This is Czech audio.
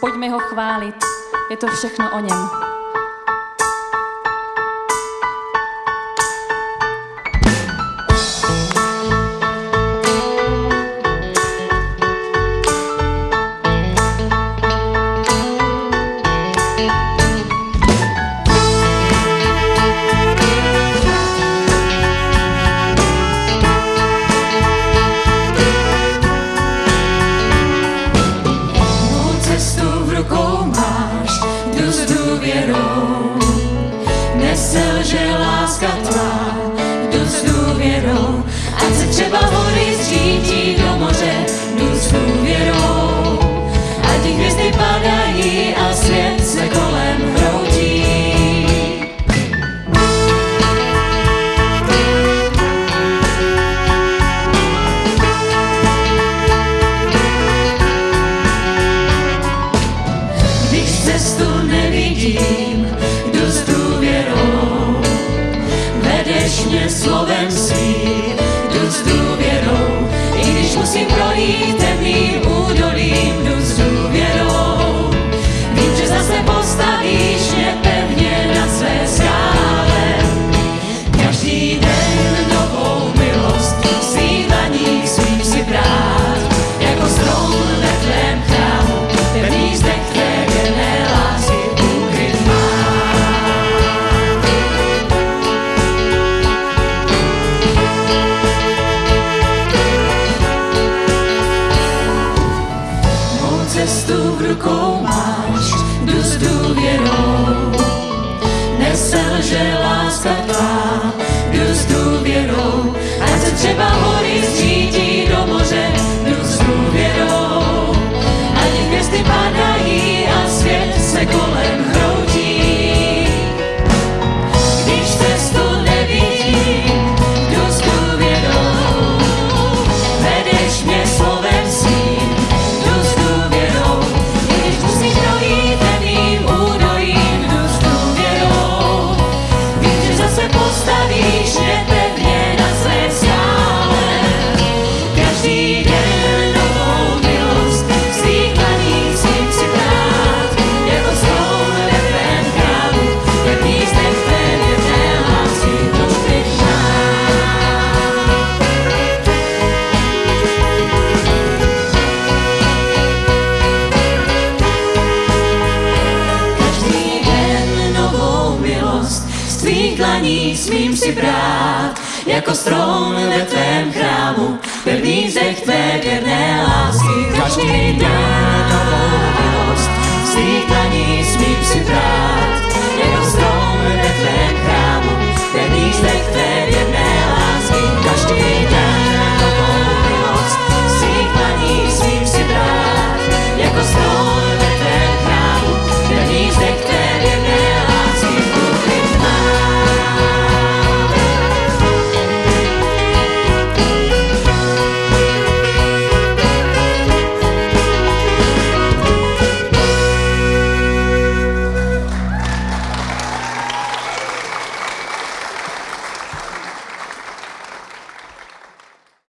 Pojďme ho chválit, je to všechno o něm. selže láska tvá, jdu s důvěrou, ať se třeba hory zřítí směšně slovem svým do vzduchu. požehnání smím si brát, jako strom ve tvém chrámu, pevný zech tvé věrné lásky, každý den.